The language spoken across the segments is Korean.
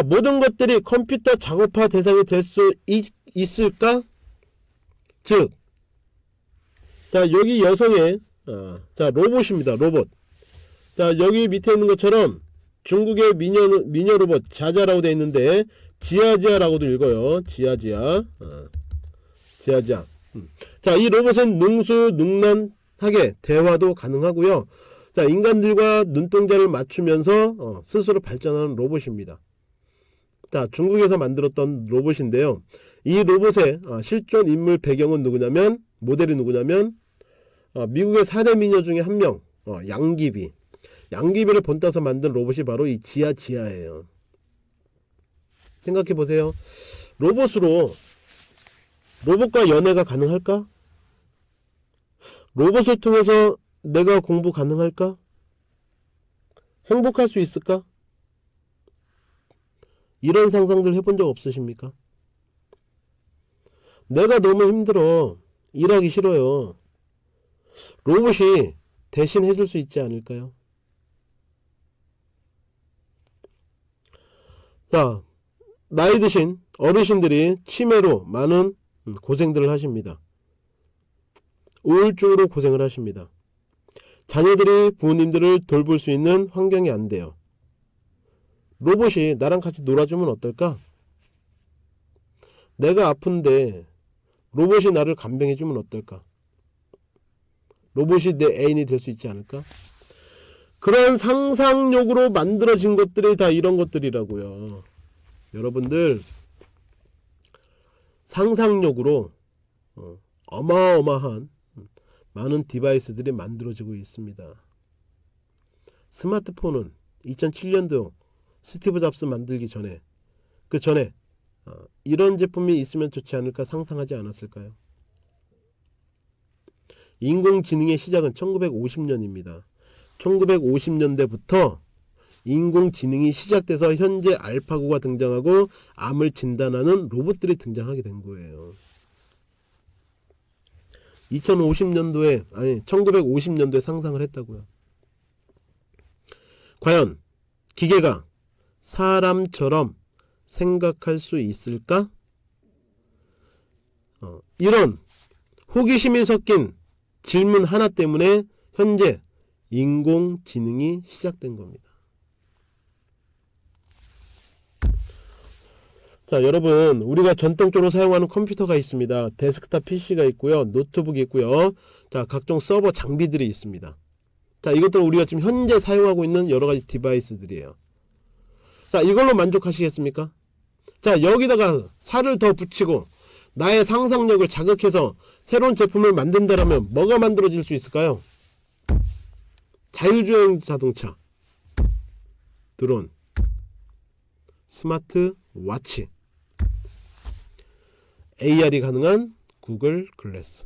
자 모든 것들이 컴퓨터 작업화 대상이 될 수 있을까? 즉, 자 여기 여성의 어, 자 로봇입니다. 로봇. 자 여기 밑에 있는 것처럼 중국의 미녀 미녀 로봇 자자라고 되어 있는데 지아지아라고도 읽어요. 지아지아. 어, 지아지아. 음. 자이 로봇은 능수 능란하게 대화도 가능하고요. 자 인간들과 눈동자를 맞추면서 어, 스스로 발전하는 로봇입니다. 자 중국에서 만들었던 로봇인데요. 이 로봇의 어, 실존 인물 배경은 누구냐면 모델이 누구냐면 어, 미국의 4대 미녀 중에 한명 어, 양귀비 양귀비를 본따서 만든 로봇이 바로 이 지아 지아예요. 생각해 보세요. 로봇으로 로봇과 연애가 가능할까? 로봇을 통해서 내가 공부 가능할까? 행복할 수 있을까? 이런 상상들 해본 적 없으십니까? 내가 너무 힘들어. 일하기 싫어요. 로봇이 대신 해줄 수 있지 않을까요? 자, 나이 드신 어르신들이 치매로 많은 고생들을 하십니다. 우울증으로 고생을 하십니다. 자녀들이 부모님들을 돌볼 수 있는 환경이 안 돼요. 로봇이 나랑 같이 놀아주면 어떨까? 내가 아픈데 로봇이 나를 간병해주면 어떨까? 로봇이 내 애인이 될 수 있지 않을까? 그런 상상력으로 만들어진 것들이 다 이런 것들이라고요. 여러분들 상상력으로 어, 어마어마한 많은 디바이스들이 만들어지고 있습니다. 스마트폰은 2007년도 스티브 잡스 만들기 전에 그 전에 어, 이런 제품이 있으면 좋지 않을까 상상하지 않았을까요? 인공지능의 시작은 1950년입니다. 1950년대부터 인공지능이 시작돼서 현재 알파고가 등장하고 암을 진단하는 로봇들이 등장하게 된 거예요. 2050년도에 아니 1950년도에 상상을 했다고요. 과연 기계가 사람처럼 생각할 수 있을까? 어, 이런 호기심이 섞인 질문 하나 때문에 현재 인공지능이 시작된 겁니다. 자 여러분 우리가 전통적으로 사용하는 컴퓨터가 있습니다. 데스크탑 PC가 있고요. 노트북이 있고요. 자 각종 서버 장비들이 있습니다. 자 이것들은 우리가 지금 현재 사용하고 있는 여러가지 device들이에요. 자 이걸로 만족하시겠습니까? 자 여기다가 살을 더 붙이고 나의 상상력을 자극해서 새로운 제품을 만든다면 뭐가 만들어질 수 있을까요? 자율주행 자동차. 드론. 스마트 와치. AR이 가능한 구글 글래스.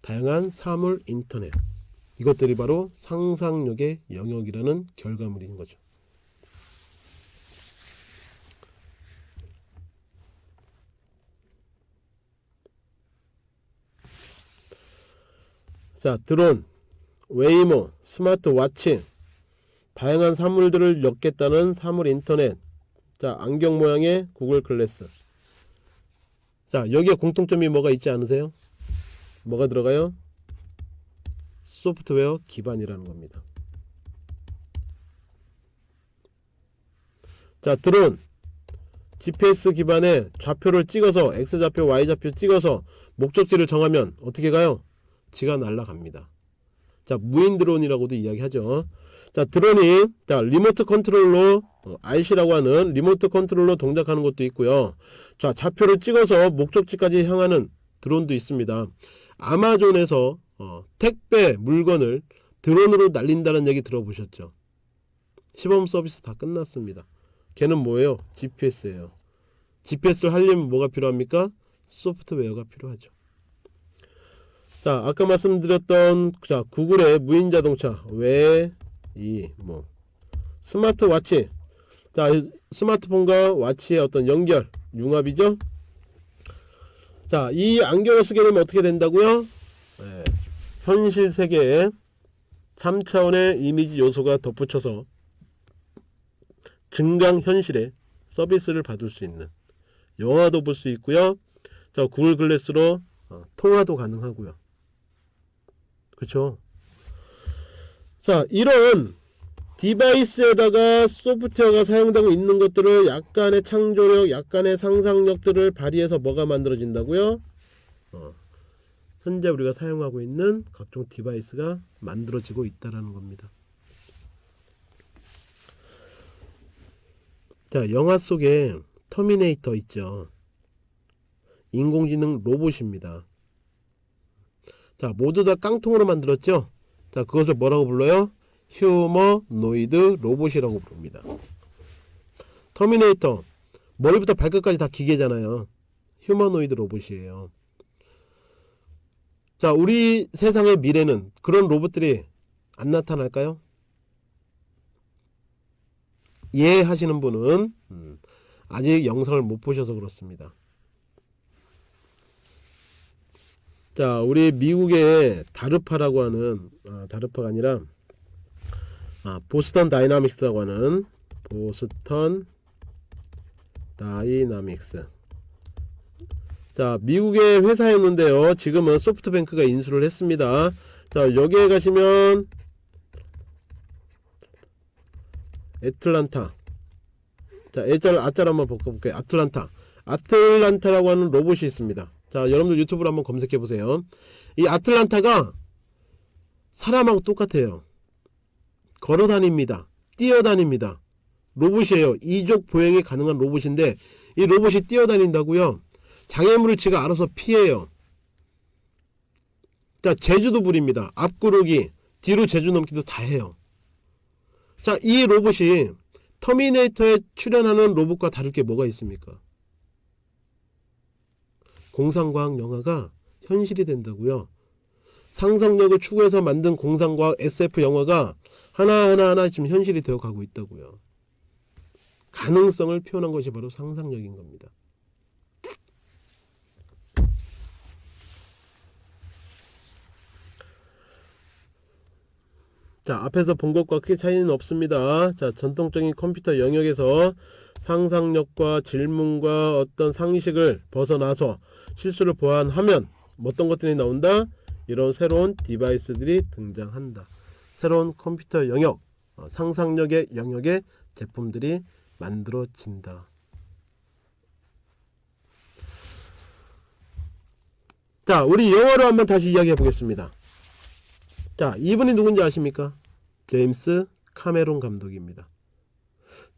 다양한 사물 인터넷 이것들이 바로 상상력의 영역이라는 결과물인 거죠. 자 드론, 웨이모, 스마트워치 다양한 사물들을 엮겠다는 사물 인터넷 자 안경 모양의 구글 글래스 자 여기에 공통점이 뭐가 있지 않으세요? 뭐가 들어가요? 소프트웨어 기반이라는 겁니다. 자 드론 GPS 기반의 좌표를 찍어서 X좌표 Y좌표 찍어서 목적지를 정하면 어떻게 가요? 지가 날아갑니다. 자 무인 드론이라고도 이야기하죠. 자 드론이 자 리모트 컨트롤로 어, RC라고 하는 리모트 컨트롤로 동작하는 것도 있고요. 자 좌표를 찍어서 목적지까지 향하는 드론도 있습니다. 아마존에서 어, 택배 물건을 드론으로 날린다는 얘기 들어보셨죠? 시범 서비스 다 끝났습니다. 걔는 뭐예요? GPS예요. GPS를 하려면 뭐가 필요합니까? 소프트웨어가 필요하죠. 자, 아까 말씀드렸던 자, 구글의 무인 자동차 왜 이 뭐 스마트워치 자, 스마트폰과 와치의 어떤 연결 융합이죠. 자, 이 안경을 쓰게 되면 어떻게 된다고요? 네. 현실 세계에 3차원의 이미지 요소가 덧붙여서 증강 현실의 서비스를 받을 수 있는 영화도 볼 수 있고요. 자, 구글 글래스로 어, 통화도 가능하고요. 그렇죠? 자, 이런 device에다가 소프트웨어가 사용되고 있는 것들을 약간의 창조력, 약간의 상상력들을 발휘해서 뭐가 만들어진다고요? 어, 현재 우리가 사용하고 있는 각종 device가 만들어지고 있다라는 겁니다. 자, 영화 속에 터미네이터 있죠. 인공지능 로봇입니다. 자, 모두 다 깡통으로 만들었죠? 자, 그것을 뭐라고 불러요? 휴머노이드 로봇이라고 부릅니다. 터미네이터 머리부터 발끝까지 다 기계잖아요. 휴머노이드 로봇이에요. 자, 우리 세상의 미래는 그런 로봇들이 안 나타날까요? 예 하시는 분은 음, 아직 영상을 못 보셔서 그렇습니다. 자, 우리 미국의 다르파라고 하는 아, 다르파가 아니라 아, 보스턴 다이나믹스라고 하는 보스턴 다이나믹스 자 미국의 회사였는데요. 지금은 소프트뱅크가 인수를 했습니다. 자 여기에 가시면 애틀란타. 자 애자를 아자를 한번 바꿔볼게요. 아틀란타. 아틀란타라고 하는 로봇이 있습니다. 자 여러분들 유튜브로 한번 검색해 보세요. 이 아틀란타가 사람하고 똑같아요. 걸어 다닙니다. 뛰어 다닙니다. 로봇이에요. 이족 보행이 가능한 로봇인데 이 로봇이 뛰어 다닌다고요 장애물을 지가 알아서 피해요. 자 제주도 부립니다. 앞구르기 뒤로 제주 넘기도 다 해요. 자 이 로봇이 터미네이터에 출연하는 로봇과 다를 게 뭐가 있습니까? 공상과학 영화가 현실이 된다고요? 상상력을 추구해서 만든 공상과학 SF 영화가 하나하나 하나 지금 현실이 되어 가고 있다고요? 가능성을 표현한 것이 바로 상상력인 겁니다 자 앞에서 본 것과 크게 차이는 없습니다. 자 전통적인 컴퓨터 영역에서 상상력과 질문과 어떤 상식을 벗어나서 실수를 보완하면 어떤 것들이 나온다? 이런 새로운 디바이스들이 등장한다. 새로운 컴퓨터 영역 어, 상상력의 영역의 제품들이 만들어진다. 자 우리 영어로 한번 다시 이야기해 보겠습니다 자, 이분이 누군지 아십니까? 제임스 카메론 감독입니다.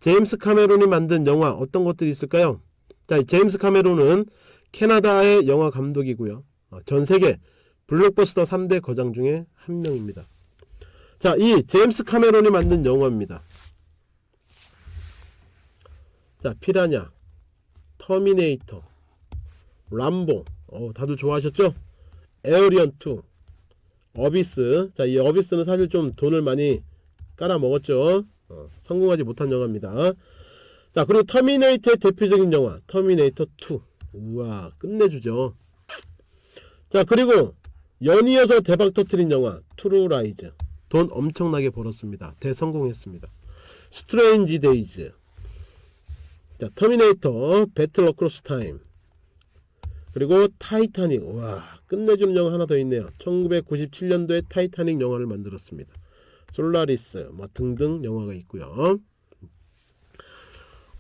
제임스 카메론이 만든 영화 어떤 것들이 있을까요? 자, 제임스 카메론은 캐나다의 영화 감독이고요. 어, 전 세계 블록버스터 3대 거장 중에 한 명입니다. 자, 이 제임스 카메론이 만든 영화입니다. 자, 피라냐, 터미네이터, 람보, 어, 다들 좋아하셨죠? 에어리언 2, 어비스. 자 이 어비스는 사실 좀 돈을 많이 깔아먹었죠. 어, 성공하지 못한 영화입니다. 자 그리고 터미네이터의 대표적인 영화 터미네이터 2 우와 끝내주죠. 자 그리고 연이어서 대박 터트린 영화 True Lies 돈 엄청나게 벌었습니다. 대성공했습니다. Strange Days 자 터미네이터 Battle Across Time 그리고 타이타닉. 와 끝내주는 영화 하나 더 있네요. 1997년도에 타이타닉 영화를 만들었습니다. 솔라리스 뭐 등등 영화가 있고요.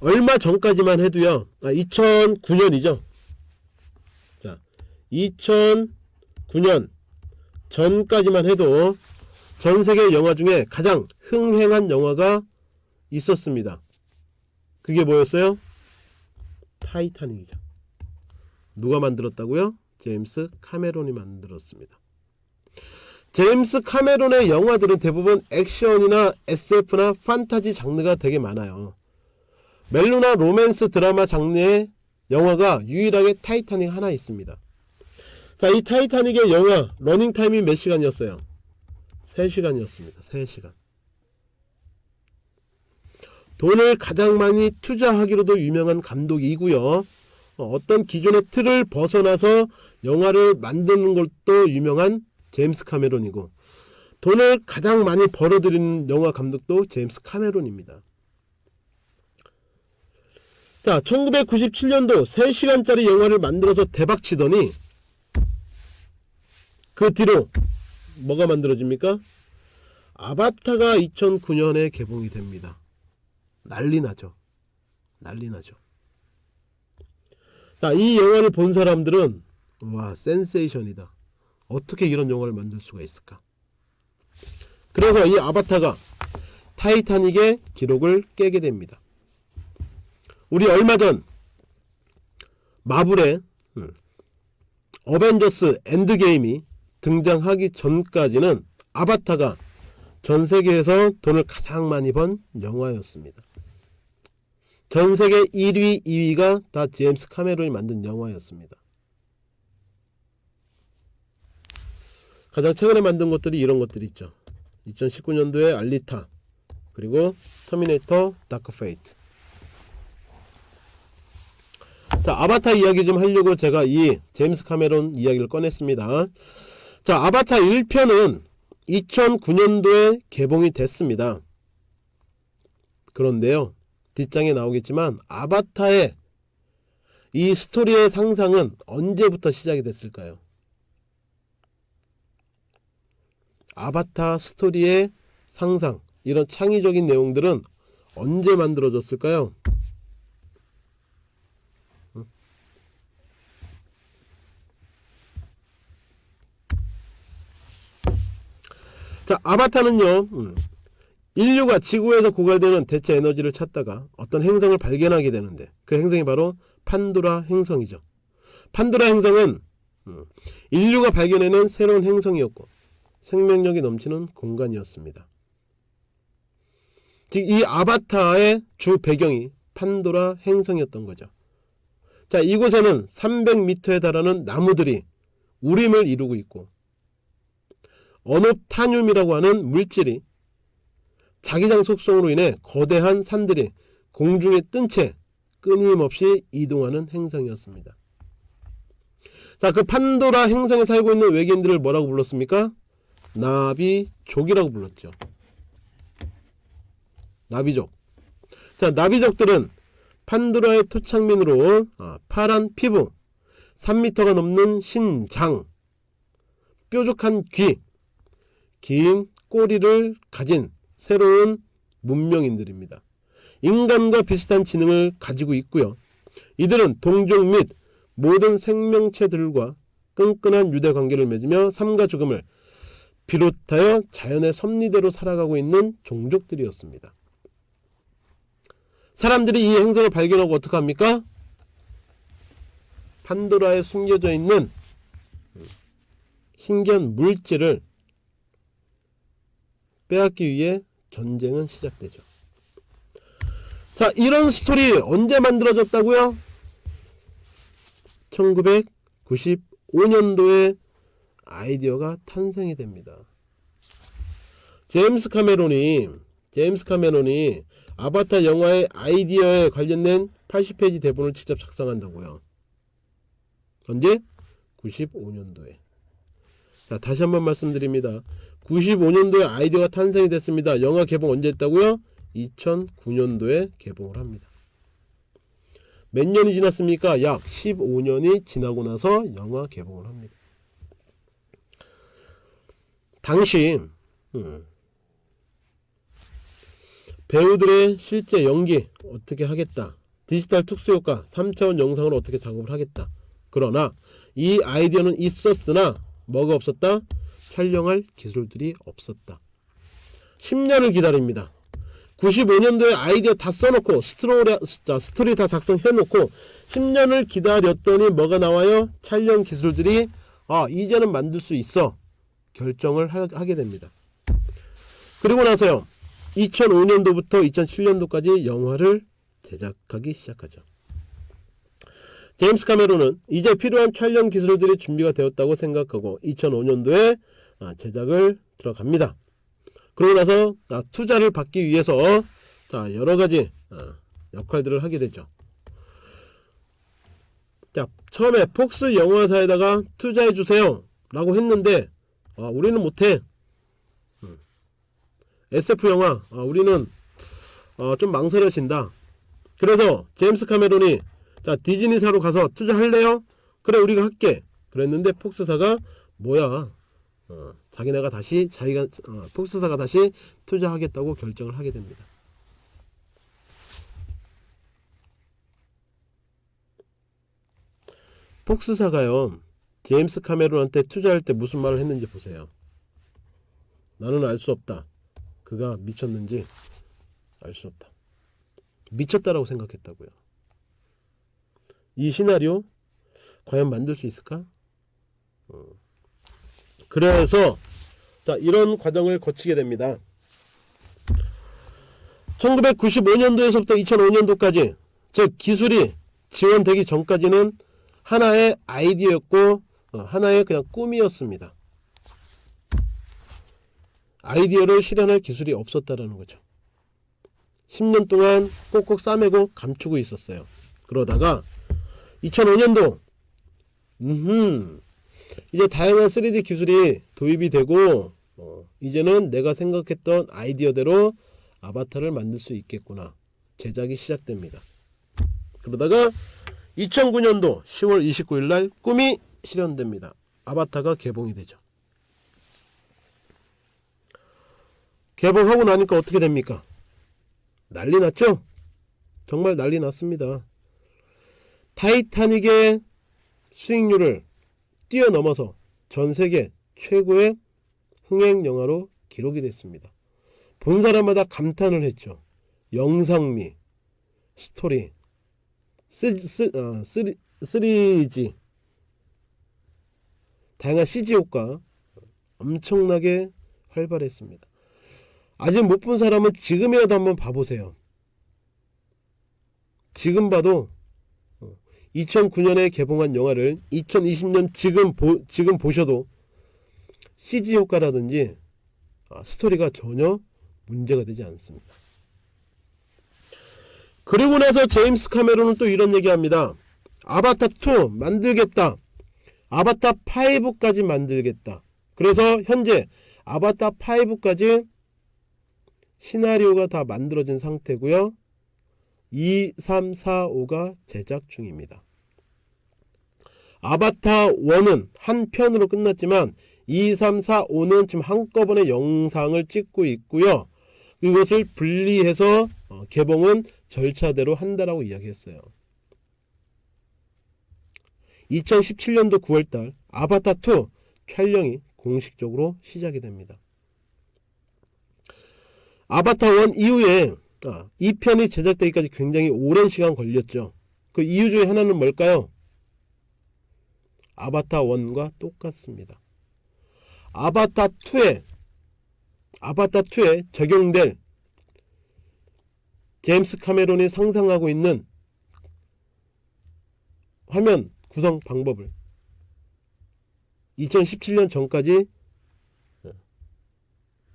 얼마 전까지만 해도요. 아 2009년이죠. 자 2009년 전까지만 해도 전세계 영화 중에 가장 흥행한 영화가 있었습니다. 그게 뭐였어요? 타이타닉이죠 누가 만들었다고요? 제임스 카메론이 만들었습니다. 제임스 카메론의 영화들은 대부분 액션이나 SF나 판타지 장르가 되게 많아요. 멜로나 로맨스 드라마 장르의 영화가 유일하게 타이타닉 하나 있습니다. 자, 이 타이타닉의 영화 러닝 타임이 몇 시간이었어요? 3시간이었습니다. 3시간. 돈을 가장 많이 투자하기로도 유명한 감독이고요. 어, 어떤 기존의 틀을 벗어나서 영화를 만드는 것도 유명한 제임스 카메론이고 돈을 가장 많이 벌어들이는 영화 감독도 제임스 카메론입니다. 자 1997년도 3시간짜리 영화를 만들어서 대박치더니 그 뒤로 뭐가 만들어집니까? 아바타가 2009년에 개봉이 됩니다. 난리 나죠. 난리 나죠. 자, 이 영화를 본 사람들은 와, 센세이션이다. 어떻게 이런 영화를 만들 수가 있을까? 그래서 이 아바타가 타이타닉의 기록을 깨게 됩니다. 우리 얼마 전 마블의 음, 어벤져스 엔드게임이 등장하기 전까지는 아바타가 전 세계에서 돈을 가장 많이 번 영화였습니다. 전 세계 1위, 2위가 다 제임스 카메론이 만든 영화였습니다. 가장 최근에 만든 것들이 이런 것들이 있죠. 2019년도에 알리타 그리고 터미네이터 다크 페이트 자 아바타 이야기 좀 하려고 제가 이 제임스 카메론 이야기를 꺼냈습니다. 자 아바타 1편은 2009년도에 개봉이 됐습니다. 그런데요 뒷장에 나오겠지만 아바타의 이 스토리의 상상은 언제부터 시작이 됐을까요? 아바타 스토리의 상상 이런 창의적인 내용들은 언제 만들어졌을까요? 자 아바타는요 음, 인류가 지구에서 고갈되는 대체 에너지를 찾다가 어떤 행성을 발견하게 되는데 그 행성이 바로 판도라 행성이죠. 판도라 행성은 음, 인류가 발견해낸 새로운 행성이었고 생명력이 넘치는 공간이었습니다. 즉 이 아바타의 주 배경이 판도라 행성이었던 거죠. 자 이곳에는 300m에 달하는 나무들이 우림을 이루고 있고 언옵타늄이라고 하는 물질이 자기장 속성으로 인해 거대한 산들이 공중에 뜬 채 끊임없이 이동하는 행성이었습니다. 자, 그 판도라 행성에 살고 있는 외계인들을 뭐라고 불렀습니까? 나비족이라고 불렀죠. 나비족. 자, 나비족들은 판도라의 토착민으로 아, 파란 피부, 3m가 넘는 신장, 뾰족한 귀, 긴 꼬리를 가진 새로운 문명인들입니다. 인간과 비슷한 지능을 가지고 있고요. 이들은 동족 및 모든 생명체들과 끈끈한 유대 관계를 맺으며 삶과 죽음을 비롯하여 자연의 섭리대로 살아가고 있는 종족들이었습니다. 사람들이 이 행성을 발견하고 어떻게 합니까? 판도라에 숨겨져 있는 신기한 물질을 빼앗기 위해 전쟁은 시작되죠. 자 이런 스토리 언제 만들어졌다고요? 1995년도에 아이디어가 탄생이 됩니다. 제임스 카메론이 제임스 카메론이 아바타 영화의 아이디어에 관련된 80페이지 대본을 직접 작성한다고요. 언제? 95년도에. 자 다시 한번 말씀드립니다. 95년도에 아이디어가 탄생이 됐습니다. 영화 개봉 언제 했다고요? 2009년도에 개봉을 합니다. 몇 년이 지났습니까? 약 15년이 지나고 나서 영화 개봉을 합니다. 당시 음, 배우들의 실제 연기 어떻게 하겠다 디지털 특수효과 3차원 영상을 어떻게 작업을 하겠다 그러나 이 아이디어는 있었으나 뭐가 없었다? 촬영할 기술들이 없었다. 10년을 기다립니다. 95년도에 아이디어 다 써놓고 스토리, 스토리 다 작성해놓고 10년을 기다렸더니 뭐가 나와요? 촬영 기술들이 아 이제는 만들 수 있어 결정을 하, 하게 됩니다. 그리고 나서요 2005년도부터 2007년도까지 영화를 제작하기 시작하죠. 제임스 카메론은 이제 필요한 촬영 기술들이 준비가 되었다고 생각하고 2005년도에 아, 제작을 들어갑니다. 그러고 나서 아, 투자를 받기 위해서 자 여러가지 아, 역할들을 하게 되죠. 자 처음에 폭스 영화사에다가 투자해주세요 라고 했는데 우리는 못해 SF 음. 영화 우리는 어, 좀 망설여진다 그래서 제임스 카메론이 자 디즈니사로 가서 투자할래요? 그래 우리가 할게 그랬는데 폭스사가 뭐야 어, 자기네가 다시 자기가 어, 폭스사가 다시 투자하겠다고 결정을 하게 됩니다. 폭스사가요 제임스 카메론한테 투자할 때 무슨 말을 했는지 보세요. 나는 알 수 없다. 그가 미쳤는지 알 수 없다. 미쳤다라고 생각했다고요. 이 시나리오 과연 만들 수 있을까? 어. 그래서 자 이런 과정을 거치게 됩니다. 1995년도에서부터 2005년도까지 즉 기술이 지원되기 전까지는 하나의 아이디어였고 어, 하나의 그냥 꿈이었습니다. 아이디어를 실현할 기술이 없었다라는 거죠. 10년 동안 꼭꼭 싸매고 감추고 있었어요. 그러다가 2005년도 음흠, 이제 다양한 3D 기술이 도입이 되고 어, 이제는 내가 생각했던 아이디어대로 아바타를 만들 수 있겠구나 제작이 시작됩니다. 그러다가 2009년도 10월 29일 날 꿈이 실현됩니다. 아바타가 개봉이 되죠. 개봉하고 나니까 어떻게 됩니까? 난리 났죠? 정말 난리 났습니다. 타이타닉의 수익률을 뛰어넘어서 전 세계 최고의 흥행 영화로 기록이 됐습니다. 본 사람마다 감탄을 했죠. 영상미, 스토리, 쓰, 쓰, 어, 3, 3G, 다양한 CG 효과 엄청나게 활발했습니다. 아직 못 본 사람은 지금이라도 한번 봐보세요. 지금 봐도 2009년에 개봉한 영화를 2020년 지금 보, 지금 보셔도 CG 효과라든지 아, 스토리가 전혀 문제가 되지 않습니다. 그리고 나서 제임스 카메론은 또 이런 얘기합니다. 아바타 2 만들겠다. 아바타 5까지 만들겠다. 그래서 현재 아바타 5까지 시나리오가 다 만들어진 상태고요. 2, 3, 4, 5가 제작 중입니다. 아바타 1은 한 편으로 끝났지만 2, 3, 4, 5는 지금 한꺼번에 영상을 찍고 있고요. 이것을 분리해서 어, 개봉은 절차대로 한다라고 이야기했어요. 2017년도 9월달 아바타 2 촬영이 공식적으로 시작이 됩니다. 아바타 1 이후에 아, 2편이 제작되기까지 굉장히 오랜 시간 걸렸죠. 그 이유 중에 하나는 뭘까요? 아바타 1과 똑같습니다. 아바타 2에 아바타 2에 적용될 제임스 카메론이 상상하고 있는 화면 구성 방법을 2017년 전까지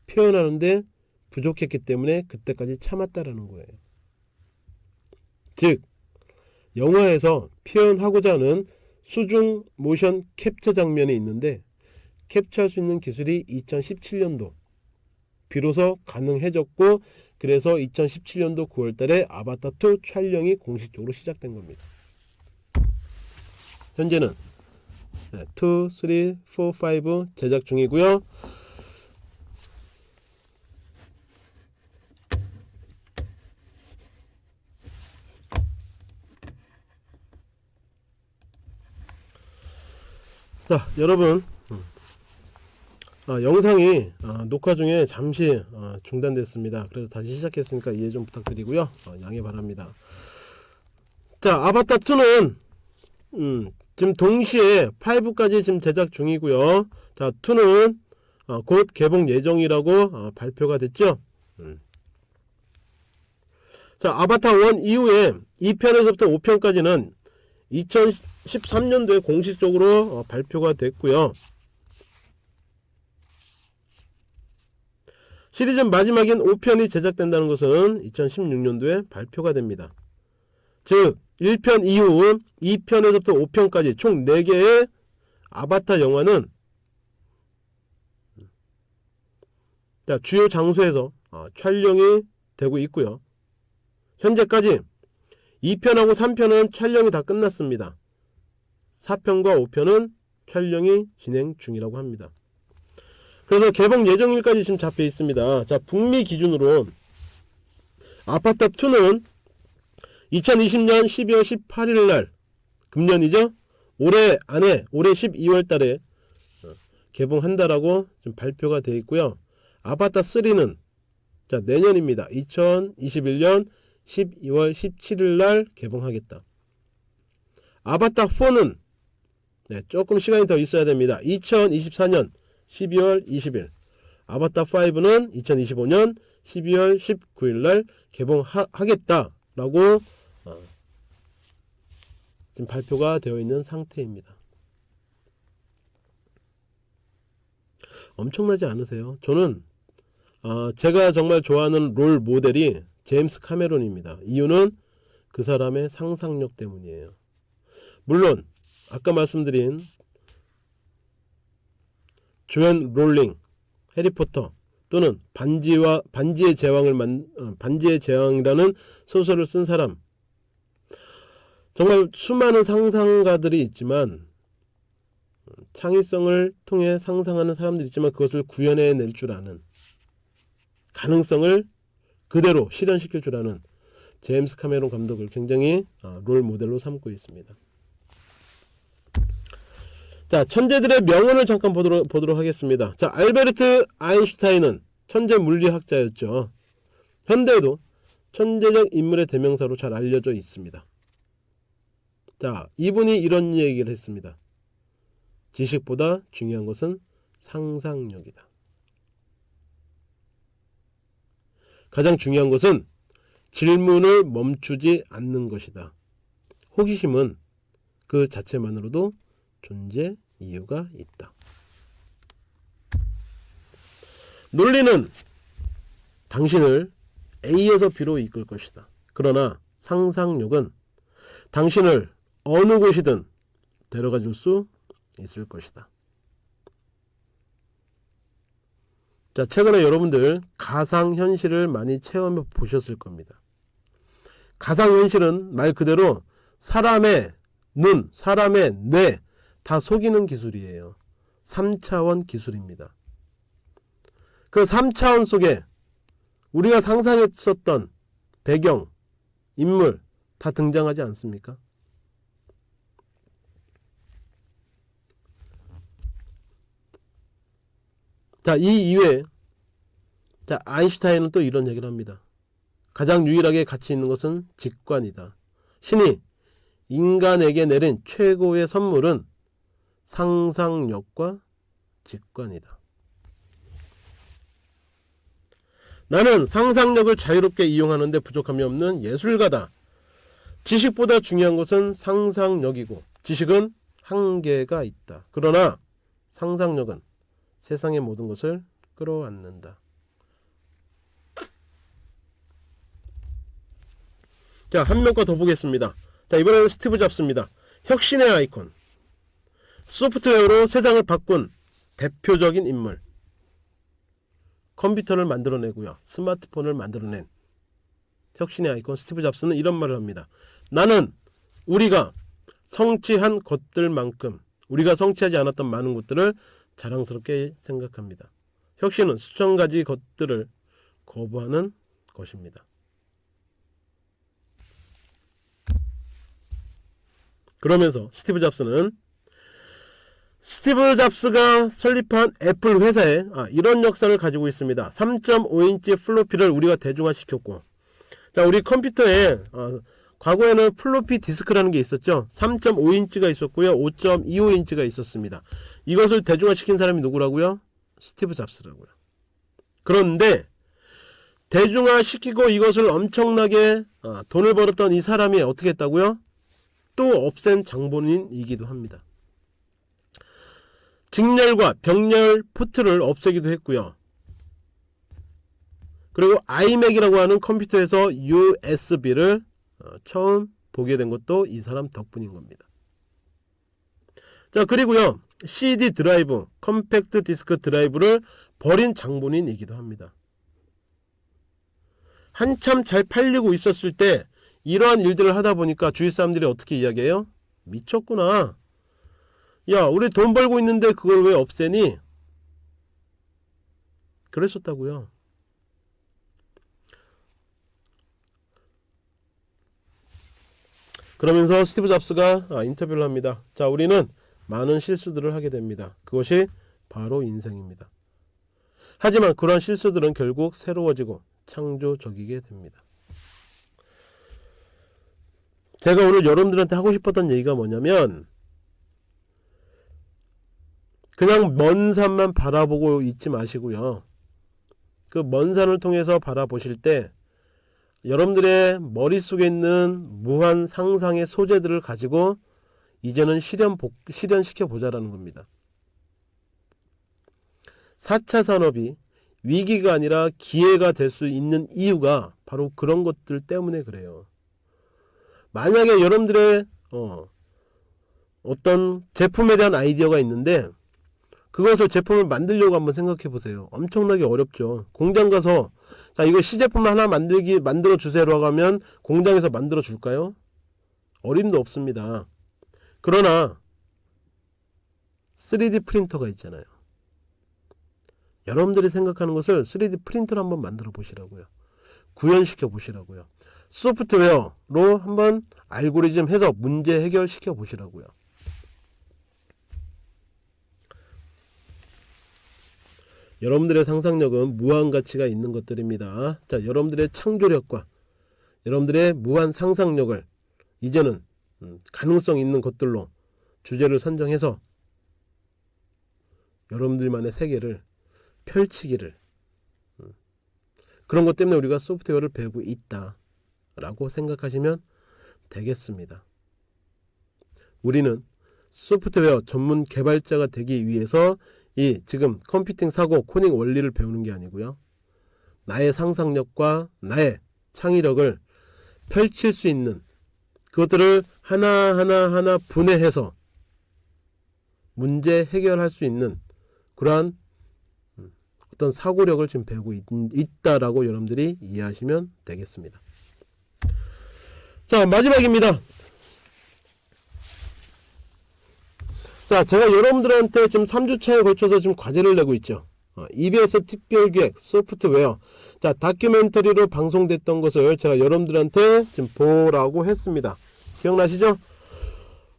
표현하는데 부족했기 때문에 그때까지 참았다라는 거예요. 즉 영화에서 표현하고자 하는 수중 모션 캡처 장면이 있는데 캡처할 수 있는 기술이 2017년도 비로소 가능해졌고 그래서 2017년도 9월달에 아바타2 촬영이 공식적으로 시작된 겁니다. 현재는 2, 3, 4, 5 제작 중이고요. 자 여러분. 아, 영상이 아, 녹화 중에 잠시 아, 중단됐습니다. 그래서 다시 시작했으니까 이해 좀 부탁드리고요. 어, 양해 바랍니다. 자 아바타 2는 음, 지금 동시에 5까지 지금 제작 중이고요. 자 2는 어, 곧 개봉 예정이라고 어, 발표가 됐죠? 음. 자 아바타 1 이후에 2편에서부터 5편까지는 2013년도에 공식적으로 어, 발표가 됐고요. 시리즈 마지막인 5편이 제작된다는 것은 2016년도에 발표가 됩니다. 즉 1편 이후 2편에서부터 5편까지 총 4개의 아바타 영화는 주요 장소에서 어, 촬영이 되고 있고요. 현재까지 2편하고 3편은 촬영이 다 끝났습니다. 4편과 5편은 촬영이 진행 중이라고 합니다. 그래서 개봉 예정일까지 지금 잡혀 있습니다. 자, 북미 기준으로 아파트 2는 2020년 12월 18일 날 금년이죠. 올해 안에 올해 12월 달에 어, 개봉한다라고 좀 발표가 되어 있고요. 아바타 3는 자, 내년입니다. 2021년 12월 17일 날 개봉하겠다. 아바타 4는 네, 조금 시간이 더 있어야 됩니다. 2024년 12월 20일. 아바타 5는 2025년 12월 19일 날 개봉하겠다라고 어, 지금 발표가 되어 있는 상태입니다. 엄청나지 않으세요? 저는 어, 제가 정말 좋아하는 롤 모델이 제임스 카메론입니다. 이유는 그 사람의 상상력 때문이에요. 물론 아까 말씀드린 조앤 롤링, 해리포터 또는 반지와 반지의 제왕을 만 어, 반지의 제왕이라는 소설을 쓴 사람 정말 수많은 상상가들이 있지만 창의성을 통해 상상하는 사람들이 있지만 그것을 구현해낼 줄 아는 가능성을 그대로 실현시킬 줄 아는 제임스 카메론 감독을 굉장히 어, 롤 모델로 삼고 있습니다. 자, 천재들의 명언을 잠깐 보도록, 보도록 하겠습니다. 자, 알베르트 아인슈타인은 천재 물리학자였죠. 현대에도 천재적 인물의 대명사로 잘 알려져 있습니다. 자, 이분이 이런 얘기를 했습니다. 지식보다 중요한 것은 상상력이다. 가장 중요한 것은 질문을 멈추지 않는 것이다. 호기심은 그 자체만으로도 존재 이유가 있다. 논리는 당신을 A에서 B로 이끌 것이다. 그러나 상상력은 당신을 어느 곳이든 데려가 줄 수 있을 것이다. 자, 최근에 여러분들 가상현실을 많이 체험해 보셨을 겁니다. 가상현실은 말 그대로 사람의 눈, 사람의 뇌, 다 속이는 기술이에요. 3차원 기술입니다. 그 3차원 속에 우리가 상상했었던 배경, 인물 다 등장하지 않습니까? 자, 이 이외에 자, 아인슈타인은 또 이런 얘기를 합니다. 가장 유일하게 가치 있는 것은 직관이다. 신이 인간에게 내린 최고의 선물은 상상력과 직관이다. 나는 상상력을 자유롭게 이용하는데 부족함이 없는 예술가다. 지식보다 중요한 것은 상상력이고 지식은 한계가 있다. 그러나 상상력은 세상의 모든 것을 끌어안는다. 자, 한 명만 더 보겠습니다. 자, 이번에는 스티브 잡스입니다. 혁신의 아이콘. 소프트웨어로 세상을 바꾼 대표적인 인물. 컴퓨터를 만들어내고요. 스마트폰을 만들어낸 혁신의 아이콘 스티브 잡스는 이런 말을 합니다. 나는 우리가 성취한 것들만큼 우리가 성취하지 않았던 많은 것들을 자랑스럽게 생각합니다. 혁신은 수천 가지 것들을 거부하는 것입니다. 그러면서 스티브 잡스는 스티브 잡스가 설립한 애플 회사에 아, 이런 역사를 가지고 있습니다. 3.5인치 플로피를 우리가 대중화시켰고 자 우리 컴퓨터에 아, 과거에는 플로피 디스크라는 게 있었죠. 3.5인치가 있었고요. 5.25인치가 있었습니다. 이것을 대중화시킨 사람이 누구라고요? 스티브 잡스라고요. 그런데 대중화시키고 이것을 엄청나게 아, 돈을 벌었던 이 사람이 어떻게 했다고요? 또 없앤 장본인이기도 합니다. 직렬과 병렬 포트를 없애기도 했고요. 그리고 iMac이라고 하는 컴퓨터에서 USB를 어, 처음 보게 된 것도 이 사람 덕분인 겁니다. 자 그리고요 CD 드라이브, 컴팩트 디스크 드라이브를 버린 장본인이기도 합니다. 한참 잘 팔리고 있었을 때 이러한 일들을 하다 보니까 주위 사람들이 어떻게 이야기해요? 미쳤구나. 야, 우리 돈 벌고 있는데 그걸 왜 없애니? 그랬었다고요. 그러면서 스티브 잡스가 아, 인터뷰를 합니다. 자, 우리는 많은 실수들을 하게 됩니다. 그것이 바로 인생입니다. 하지만 그러한 실수들은 결국 새로워지고 창조적이게 됩니다. 제가 오늘 여러분들한테 하고 싶었던 얘기가 뭐냐면 그냥 먼 산만 바라보고 있지 마시고요. 그 먼 산을 통해서 바라보실 때 여러분들의 머릿속에 있는 무한 상상의 소재들을 가지고 이제는 실현 복, 실현시켜 보자라는 겁니다. 4차 산업이 위기가 아니라 기회가 될 수 있는 이유가 바로 그런 것들 때문에 그래요. 만약에 여러분들의 어, 어떤 제품에 대한 아이디어가 있는데 그것을 제품을 만들려고 한번 생각해 보세요. 엄청나게 어렵죠. 공장 가서 자 이거 시제품 하나 만들기 만들어 주세요라고 하면 공장에서 만들어 줄까요? 어림도 없습니다. 그러나 3D 프린터가 있잖아요. 여러분들이 생각하는 것을 3D 프린터로 한번 만들어 보시라고요. 구현시켜 보시라고요. 소프트웨어로 한번 알고리즘 해서 문제 해결시켜 보시라고요. 여러분들의 상상력은 무한 가치가 있는 것들입니다. 자, 여러분들의 창조력과 여러분들의 무한 상상력을 이제는 음, 가능성 있는 것들로 주제를 선정해서 여러분들만의 세계를 펼치기를 음, 그런 것 때문에 우리가 소프트웨어를 배우고 있다 라고 생각하시면 되겠습니다. 우리는 소프트웨어 전문 개발자가 되기 위해서 이 지금 컴퓨팅 사고 코딩 원리를 배우는 게 아니고요. 나의 상상력과 나의 창의력을 펼칠 수 있는 그것들을 하나하나 하나 분해해서 문제 해결할 수 있는 그러한 어떤 사고력을 지금 배우고 있, 있다라고 여러분들이 이해하시면 되겠습니다. 자 마지막입니다. 자, 제가 여러분들한테 지금 3주차에 걸쳐서 지금 과제를 내고 있죠. 어, EBS 특별기획 소프트웨어. 자, 다큐멘터리로 방송됐던 것을 제가 여러분들한테 지금 보라고 했습니다. 기억나시죠?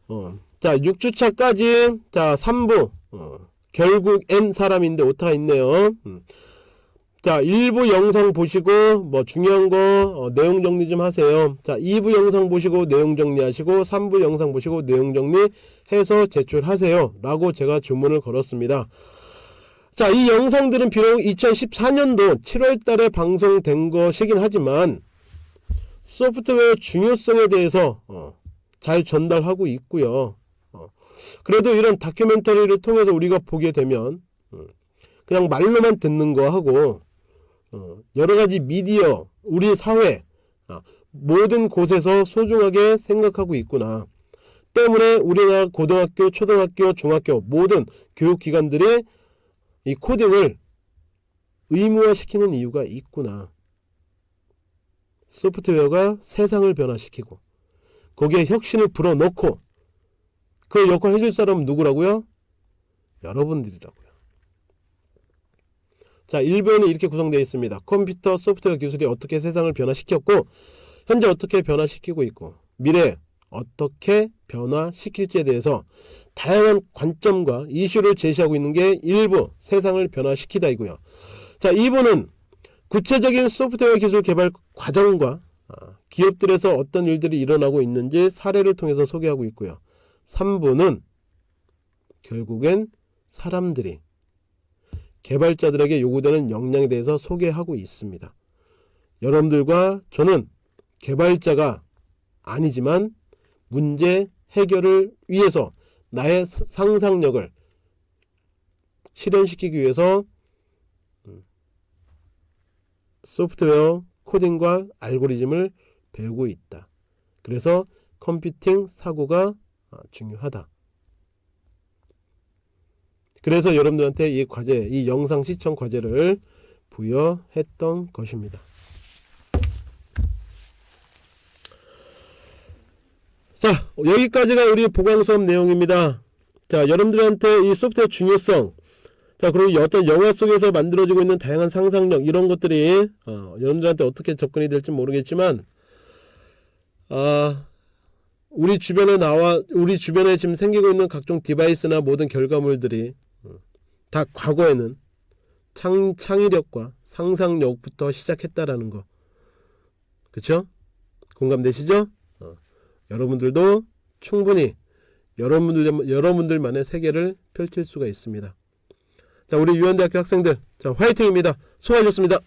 어, 자, 6주차까지, 자, 3부. 어, 결국 N 사람인데 오타가 있네요. 음. 자 1부 영상 보시고 뭐 중요한 거 어, 내용 정리 좀 하세요. 자 2부 영상 보시고 내용 정리하시고 3부 영상 보시고 내용 정리해서 제출하세요. 라고 제가 주문을 걸었습니다. 자 이 영상들은 비록 2014년도 7월달에 방송된 것이긴 하지만 소프트웨어 중요성에 대해서 어, 잘 전달하고 있고요. 어, 그래도 이런 다큐멘터리를 통해서 우리가 보게 되면 음, 그냥 말로만 듣는 거 하고 어, 여러 가지 미디어 우리 사회 아, 모든 곳에서 소중하게 생각하고 있구나. 때문에 우리나라 고등학교 초등학교 중학교 모든 교육기관들이 이 코딩을 의무화시키는 이유가 있구나. 소프트웨어가 세상을 변화시키고 거기에 혁신을 불어넣고 그 역할 해줄 사람은 누구라고요? 여러분들이라고 자 1부에는 이렇게 구성되어 있습니다. 컴퓨터 소프트웨어 기술이 어떻게 세상을 변화시켰고 현재 어떻게 변화시키고 있고 미래 어떻게 변화시킬지에 대해서 다양한 관점과 이슈를 제시하고 있는 게 1부 세상을 변화시키다이고요. 자 2부는 구체적인 소프트웨어 기술 개발 과정과 아, 기업들에서 어떤 일들이 일어나고 있는지 사례를 통해서 소개하고 있고요. 3부는 결국엔 사람들이 개발자들에게 요구되는 역량에 대해서 소개하고 있습니다. 여러분들과 저는 개발자가 아니지만 문제 해결을 위해서 나의 상상력을 실현시키기 위해서 음, 소프트웨어 코딩과 알고리즘을 배우고 있다. 그래서 컴퓨팅 사고가 아, 중요하다. 그래서 여러분들한테 이 과제, 이 영상 시청 과제를 부여했던 것입니다. 자, 여기까지가 우리 보강 수업 내용입니다. 자, 여러분들한테 이 소프트웨어 중요성, 자, 그리고 어떤 영화 속에서 만들어지고 있는 다양한 상상력, 이런 것들이, 어, 여러분들한테 어떻게 접근이 될지 모르겠지만, 아, 우리 주변에 나와, 우리 주변에 지금 생기고 있는 각종 디바이스나 모든 결과물들이, 어, 다 과거에는 창, 창의력과 상상력부터 시작했다라는 거. 그쵸? 공감되시죠? 어, 여러분들도 충분히 여러분들, 여러분들만의 세계를 펼칠 수가 있습니다. 자, 우리 유한대학교 학생들, 자, 화이팅입니다. 수고하셨습니다.